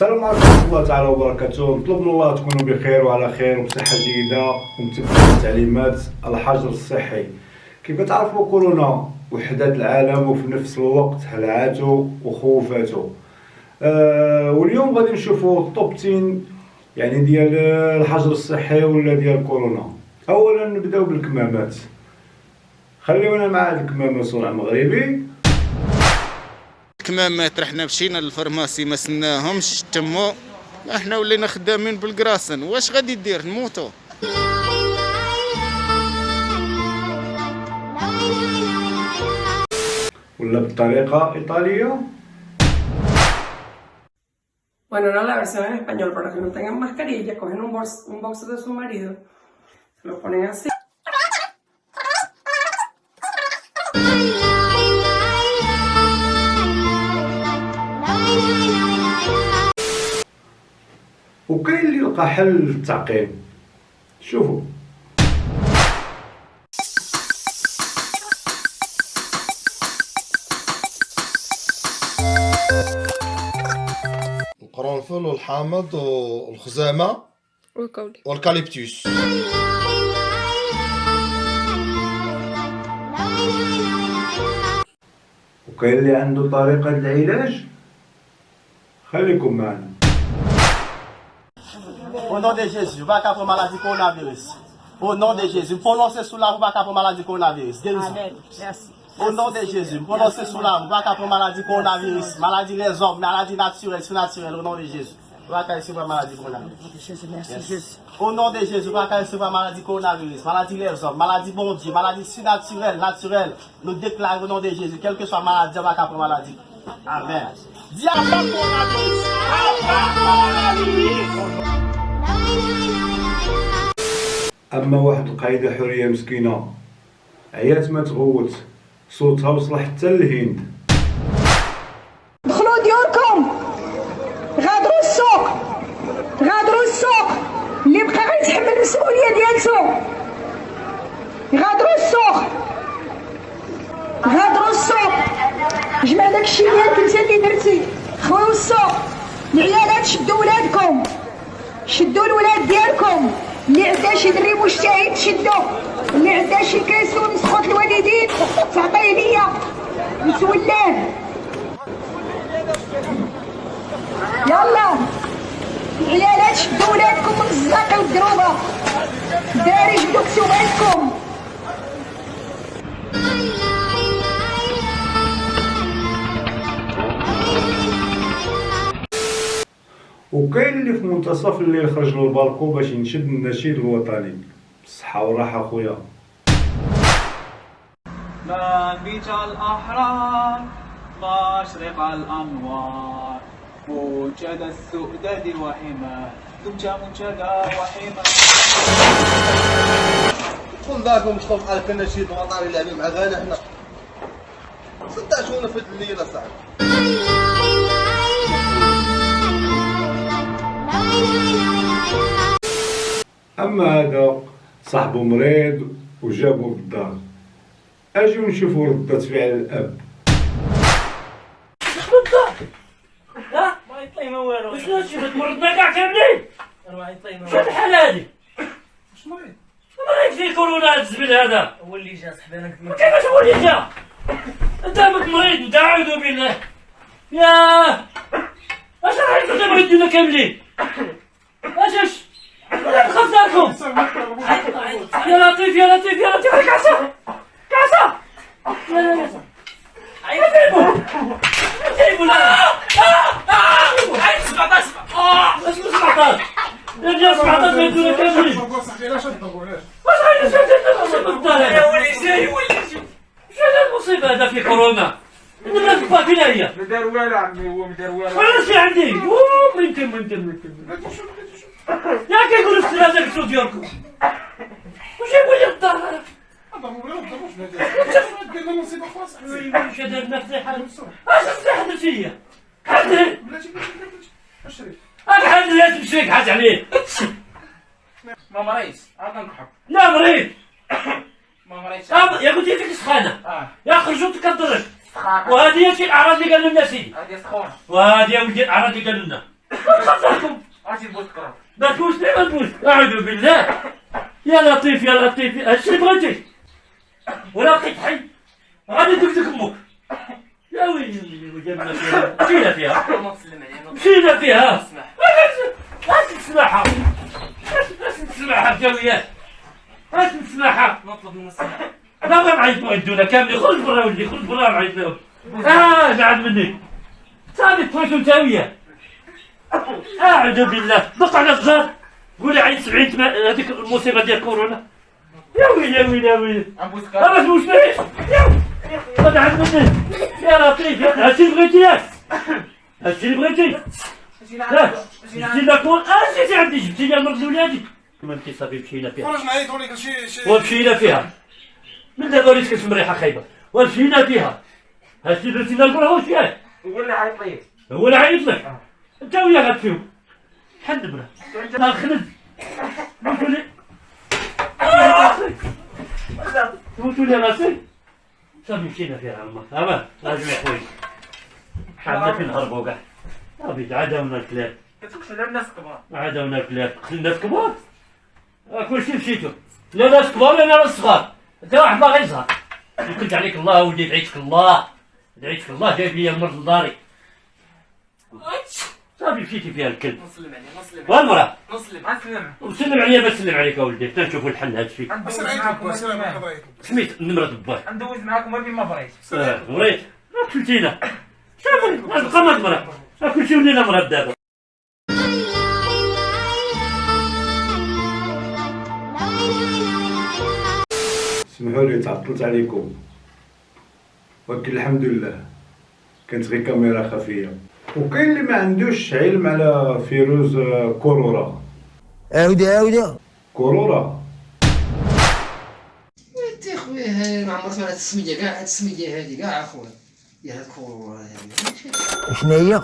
السلام عليكم ورحمة الله تعالى وبركاته. نطلب من الله تكونوا بخير وعلى خير وبصحة جيدة ومتبعين التعليمات الحجر الصحي. كيف تعرفوا كورونا؟ وحدات العالم وفي نفس الوقت هلعاته وخوفاته آه واليوم غادي نشوفوا التوب 10 يعني ديال الحجر الصحي ولا ديال كورونا. اولا نبدأو بالكمامات. خليونا مع هاد الكمامة صنع مغربي. الكمامات رحنا مشينا للفرماسي ما سناهمش تموا إحنا ولينا خدامين بالكراسن واش غادي دير نموتو ولا بالطريقة إيطالية؟ Bueno, no la versión en español, para que no tengan mascarilla, cogen un, box, un box de su marido, se lo ponen así. وكاين اللي لقى حل للتعقيم. شوفوا. القرنفل والحامض والخزامة وكولي والكاليبتوس. وكاين اللي عنده طريقة العلاج؟ خليكم معنا. Au nom de Jésus, va capter maladie coronavirus. Au nom de Jésus, prononcez sous la roue, va capter maladie coronavirus. Guérison. Merci. Au nom de Jésus, prononcez sous la roue, va capter maladie coronavirus, maladie des hommes, maladie naturelle, surnaturelle, au nom de Jésus. Maladie coronavirus. Au nom de Jésus, va recevoir maladie coronavirus, maladie les hommes, maladie bon Dieu, maladie surnaturelle, naturelle. Nous déclarons au nom de Jésus, quelle que soit maladie, va capter maladie. Amen. Diable coronavirus. أما واحد القايدة حورية مسكينة. عيات ما تغوت. صوتها وصل حتى للهند. دخلوا ديوركم. غادروا السوق. غادروا السوق. اللي بقى غيتحمل المسؤولية ديالته غادروا السوق. غادروا السوق. جمع داكشي ديالك انت اللي درتي. خويو السوق العيالات شدوا ولادكم. شدوا الولاد ديالكم. اللي عندها شي دري مجتهد شدو اللي عندها شي كيسون سخوت الوالدين. تعطيه ليا. نتولاه يلا. العيالات شدوا ولادكم من الزاقي والدروبه. داري جبدوا كسوباتكم وكاين اللي في منتصف الليل خرج للبالكو باش ينشد النشيد الوطني بالصحة والراحة خويا. منبج الأحرار مشرق الأنوار. موجد السؤدد وحماه دمت منشدا كل داركم مش طبعا على كنا شي وطني اللي مع غانا إحنا صدقتونا في الليلة صاحبي. أما هذا صاحبه مريض وجابه للدار اجيو نشوفوا ردة فعل الأب. ما يطلع ما والو شنو هادشي مرضنا كاع كاملين شنو الحال هادي واش مريض مريض فيه كورونا هاد الزبل هذا هو اللي جا صاحبي أنا كيفاش هو اللي جا انت مريض ودا اعوذ بالله ياه اش راح يكون مريض كاملين خاف داركم يا لطيف يا لطيف يا لطيف كاسة كاسة لا لا لا جيبوا جيبوا لا عين 17 آه اسمه 17 يا ديال 17 ما يدونا كاملين واش غادي نشوف يا ولي جاي ولي جاي شو هذا المصيبة هذا في كورونا الناس فين هي؟ ما دار والو عمي هو ما دار والو ولا شي عندي أوه، ما يمكن ما يمكن ما يمكن يا كيقولوا في هذاك الصوت ديالكم واش يقول لي الدار هذا؟ واش هذا المفتاح اش المفتاح درت فيا؟ حد أنا حد لا تمشيك حاج عليه ما مريض عاد نضحك لا مريض ما مريض يا قلت لك سخانه يا خرجوا تكدرك وهذه هي الاعراض اللي قالوا لنا سيدي هذه سخونة وهذه يا ولدي الاعراض اللي قالوا لنا خاطركم أجي نبوس كرات ما تقولش لي ما تقولش أعوذ بالله. يا لطيف يا لطيف. هادشي اللي بغيتي ولا بقيت حي؟ غادي تكتك أمك. يا ويلي وجبنا فيها. مشينا فيها؟ مشينا فيها؟ اسمح أش تسمعها أش تسمعها بجويات أش تسمعها نطلب من السماح لا ما معيط معدونا كاملين. خرج برا ولدي خرج برا معيط لهم آه بعد مني. صافي تفوتوا نتاوية أعوذ بالله. دق على قولي عيد 70 تما- هذيك المصيبه ديال كورونا يا ويلي يا ويلي يا ويلي. نبوس ما كرات تقولش ليش يا. مني يا لطيف يا- هادشي اللي بغيتي ياك. هادشي اللي بغيتي. لا. جبتي لك كون. آه جيتي عندي جبتي لي مرض ولادي. ما انت صافي مشينا فيها. خرج معايا توني شي شي ومشينا فيها. من دابا وليت كتشم ريحه خايبة. ومشينا فيها. هادشي درتي لنا الكره واش ياك؟ هو اللي عيط لي. هو اللي عيط لك. انت وياه غتفيهم. حد برا. أنا خلد قلتوا لي قلتوا لي راسي صافي مشينا فيها الله أمان راجعوا يا خويا. حنا فين نهربوا كاع صافي عداونا الكلاب. كتقتل على الناس كبار. عداونا الكلاب. قتل ناس كبار؟ آه، كلشي مشيتو. لا ناس كبار لا ناس صغار. انت واحد باغي يصغر يكلت عليك الله ولدي دعيتك الله. دعيتك الله جايب لي المرض لداري صافي مشيتي فيها الكلب. نسلم عليه نسلم والمرأة. نسلم نسلم وسلم عليا ما سلم عليك أولدي. حتى نشوفوا الحل هذا الشيء. ندوز معاكم بغيت. سميت النمرة دبار ندوز معاكم ما ما بغيت آه، وريت. ما قتلتينا شوفوا نبقى ما مرة كل شيء ولينا مرة دابا اسمحوا لي تعطلت عليكم. ولكن الحمد لله. كانت غير كاميرا خفية. وكاين اللي ما عندوش علم على فيروس آه، كورونا. عاودي عاودي. كورونا. انت خويا ما عمرك سمعت السمية كاع هاد السمية هادي كاع أخويا. يا هاد كورونا هادي شنو هي؟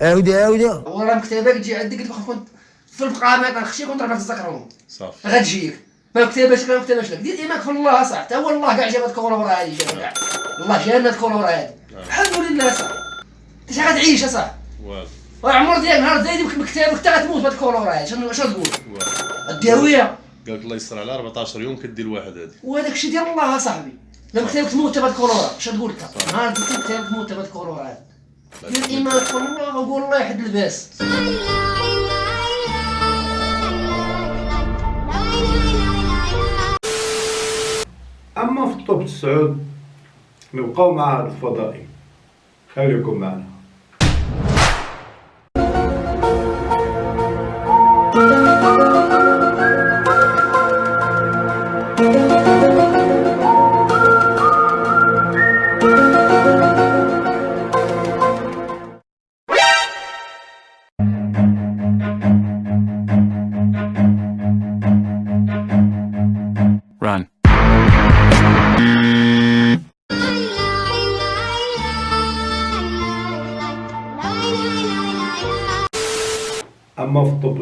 عاودي عاودي. وراه مكتبه تجي عندك تبقى كنت في القامات خشي كنت تذكرهم صافي. غتجيك ما كتباش ما كتباش لك. دير ايمانك في الله صح حتى هو الله كاع جاب هاد كورونا هادي. جاب كاع الله جانا هاد كورونا هادي. الحمد لله صح انت شحال غتعيش صح والو والعمر ديالك نهار زايد مكتبك حتى غتموت بهاد كورونا هادي شنو شنو تقول؟ الداويه قال لك الله يستر على 14 يوم كدير واحد هادي. وهذاك الشيء ديال الله صاحبي. لما كتبك تموت بهاد كورونا اش تقول لك؟ نهار لك كتبك تموت بهاد كورونا هادي دير ايمانك في الله وقول الله يحد الباس. أما في الطب السعود نبقاو مع هذا الفضائي. خليكم معنا.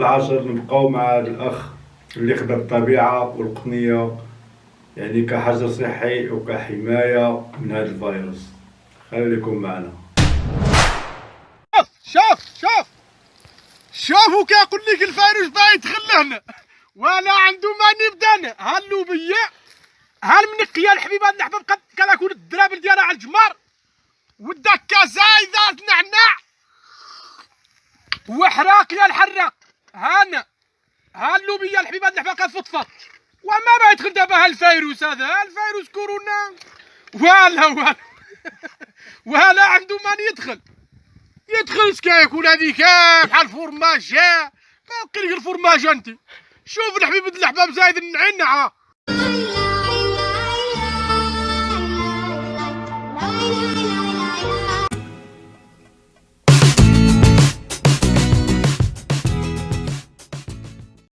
العاشر نبقاو مع الأخ اللي خدا الطبيعة والقنية يعني كحجر صحي وكحماية من هذا الفيروس. خليكم معنا. شوف شوف شوفوا كيقول لك الفيروس باغي يدخل لهنا ولا عنده ماني بدانا هاللوبيه هالمنقيه الحبيبه الحباب قد كلاكون الدرابل ديالها على الجمار؟ والدكه زايده نعناع. وحراق يا الحراق. هانا هاللوبيه الحبيبه الحباب كتفضفض وما ما يدخل دابا هالفيروس هذا؟ هالفيروس كورونا. ولا ولا ولا عنده ماني يدخل. يدخل سكايك ولا هذيك بحال الفورماج ما لك الفورماج انت. شوف الحبيب اللحباب زايد النعنعه